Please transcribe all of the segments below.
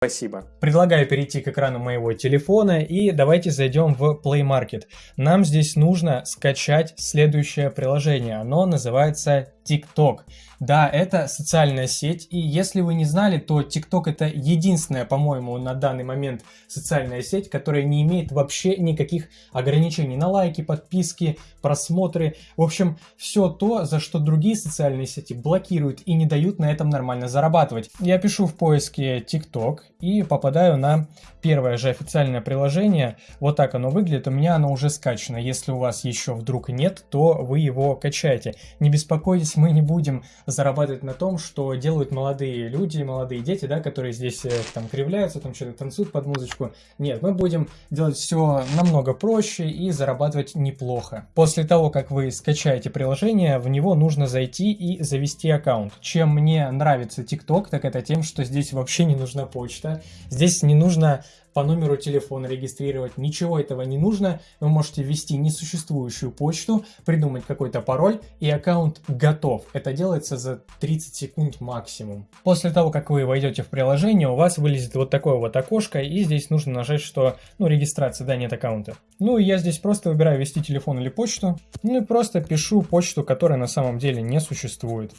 Спасибо. Предлагаю перейти к экрану моего телефона и давайте зайдем в Play Market. Нам здесь нужно скачать следующее приложение. Оно называется TikTok. Да, это социальная сеть, и если вы не знали, то TikTok это единственная, по-моему, на данный момент социальная сеть, которая не имеет вообще никаких ограничений на лайки, подписки, просмотры. В общем, все то, за что другие социальные сети блокируют и не дают на этом нормально зарабатывать. Я пишу в поиске TikTok и попадаю на первое же официальное приложение. Вот так оно выглядит, у меня оно уже скачано. Если у вас еще вдруг нет, то вы его качаете. Не беспокойтесь, мы не будем зарабатывать на том, что делают молодые люди, молодые дети, да, которые здесь э, там кривляются, там что-то танцуют под музычку. Нет, мы будем делать все намного проще и зарабатывать неплохо. После того, как вы скачаете приложение, в него нужно зайти и завести аккаунт. Чем мне нравится TikTok, так это тем, что здесь вообще не нужна почта, здесь не нужно по номеру телефона регистрировать, ничего этого не нужно. Вы можете ввести несуществующую почту, придумать какой-то пароль и аккаунт готов. Это делается за 30 секунд максимум. После того, как вы войдете в приложение, у вас вылезет вот такое вот окошко и здесь нужно нажать, что ну регистрация, да, нет аккаунта. Ну и я здесь просто выбираю ввести телефон или почту, ну и просто пишу почту, которая на самом деле не существует.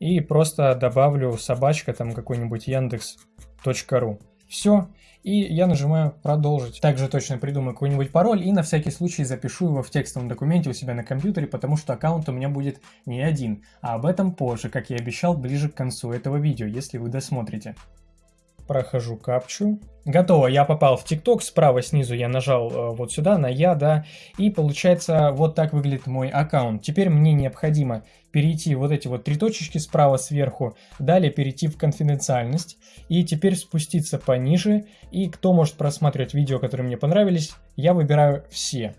И просто добавлю собачка там какой-нибудь яндекс.ру. Все, и я нажимаю «Продолжить». Также точно придумаю какой-нибудь пароль и на всякий случай запишу его в текстовом документе у себя на компьютере, потому что аккаунт у меня будет не один, а об этом позже, как я обещал, ближе к концу этого видео, если вы досмотрите. Прохожу капчу. Готово, я попал в ТикТок, справа снизу я нажал э, вот сюда на я, да, и получается вот так выглядит мой аккаунт. Теперь мне необходимо перейти вот эти вот три точечки справа сверху, далее перейти в конфиденциальность, и теперь спуститься пониже, и кто может просматривать видео, которые мне понравились, я выбираю все.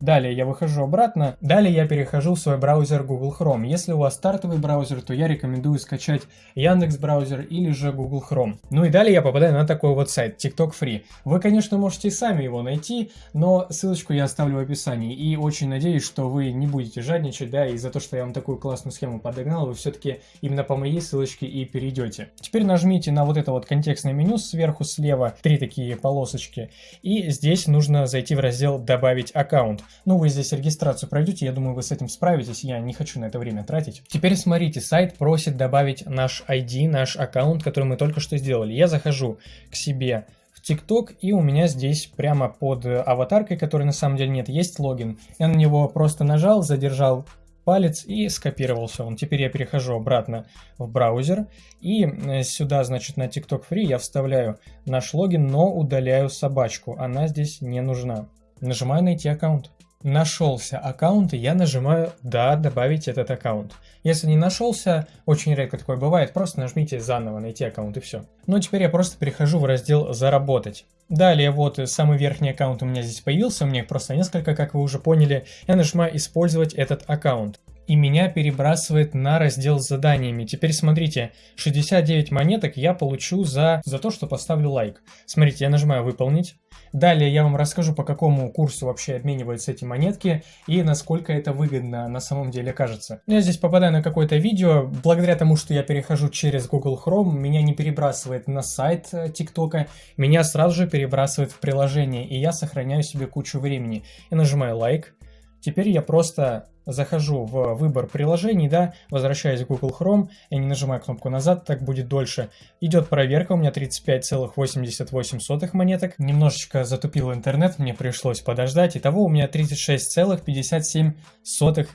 Далее я выхожу обратно. Далее я перехожу в свой браузер Google Chrome. Если у вас стартовый браузер, то я рекомендую скачать Яндекс браузер или же Google Chrome. Ну и далее я попадаю на такой вот сайт TikTok Free. Вы, конечно, можете сами его найти, но ссылочку я оставлю в описании. И очень надеюсь, что вы не будете жадничать, да, и за то, что я вам такую классную схему подогнал, вы все-таки именно по моей ссылочке и перейдете. Теперь нажмите на вот это вот контекстное меню сверху слева, три такие полосочки, и здесь нужно зайти в раздел «Добавить аккаунт». Ну, вы здесь регистрацию пройдете, я думаю, вы с этим справитесь, я не хочу на это время тратить. Теперь смотрите, сайт просит добавить наш ID, наш аккаунт, который мы только что сделали. Я захожу к себе в ТикТок, и у меня здесь прямо под аватаркой, которой на самом деле нет, есть логин. Я на него просто нажал, задержал палец и скопировался он. Теперь я перехожу обратно в браузер и э, сюда, значит, на TikTok Free я вставляю наш логин, но удаляю собачку. Она здесь не нужна. Нажимаю найти аккаунт нашелся аккаунт, и я нажимаю «Да, добавить этот аккаунт». Если не нашелся, очень редко такое бывает, просто нажмите заново «Найти аккаунт» и все. Ну теперь я просто перехожу в раздел «Заработать». Далее вот самый верхний аккаунт у меня здесь появился, у меня их просто несколько, как вы уже поняли. Я нажимаю «Использовать этот аккаунт» и меня перебрасывает на раздел с заданиями. Теперь смотрите, 69 монеток я получу за, за то, что поставлю лайк. Смотрите, я нажимаю «Выполнить». Далее я вам расскажу, по какому курсу вообще обмениваются эти монетки и насколько это выгодно на самом деле кажется. Я здесь попадаю на какое-то видео, благодаря тому, что я перехожу через Google Chrome, меня не перебрасывает на сайт э, ТикТока, меня сразу же перебрасывает в приложение, и я сохраняю себе кучу времени. Я нажимаю лайк, теперь я просто захожу в выбор приложений, да, возвращаюсь в Google Chrome, я не нажимаю кнопку назад, так будет дольше. Идет проверка, у меня 35,88 монеток. Немножечко затупил интернет, мне пришлось подождать. Итого у меня 36,57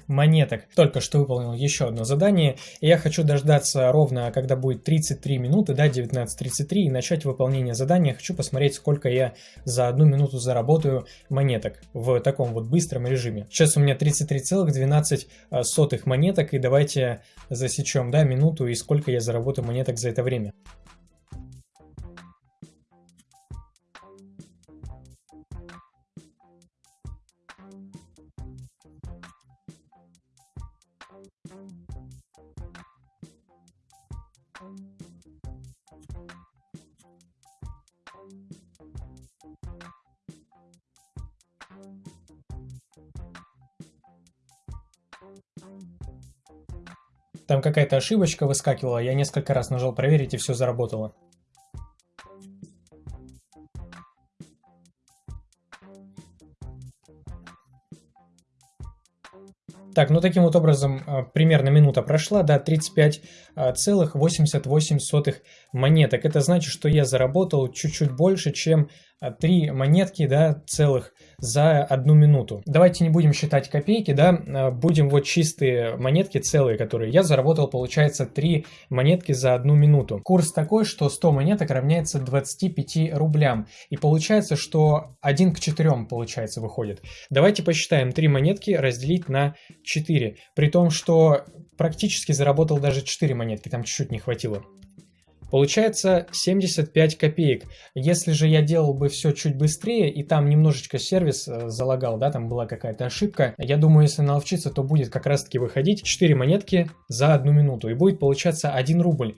монеток. Только что выполнил еще одно задание, и я хочу дождаться ровно, когда будет 33 минуты, да, 19.33, и начать выполнение задания. Хочу посмотреть, сколько я за одну минуту заработаю монеток в таком вот быстром режиме. Сейчас у меня 33,12 12 а, сотых монеток, и давайте засечем, да, минуту и сколько я заработаю монеток за это время. Там какая-то ошибочка выскакивала, я несколько раз нажал проверить и все заработало. Так, ну таким вот образом а, примерно минута прошла, да, 35,88 монеток. Это значит, что я заработал чуть-чуть больше, чем 3 монетки, да, целых за одну минуту. Давайте не будем считать копейки, да, а, будем вот чистые монетки целые, которые я заработал, получается 3 монетки за одну минуту. Курс такой, что 100 монеток равняется 25 рублям. И получается, что 1 к 4 получается выходит. Давайте посчитаем 3 монетки разделить на 4. При том, что практически заработал даже 4 монетки, там чуть-чуть не хватило. Получается 75 копеек. Если же я делал бы все чуть быстрее, и там немножечко сервис э, залагал, да, там была какая-то ошибка, я думаю, если наловчиться, то будет как раз таки выходить 4 монетки за одну минуту, и будет получаться 1 рубль.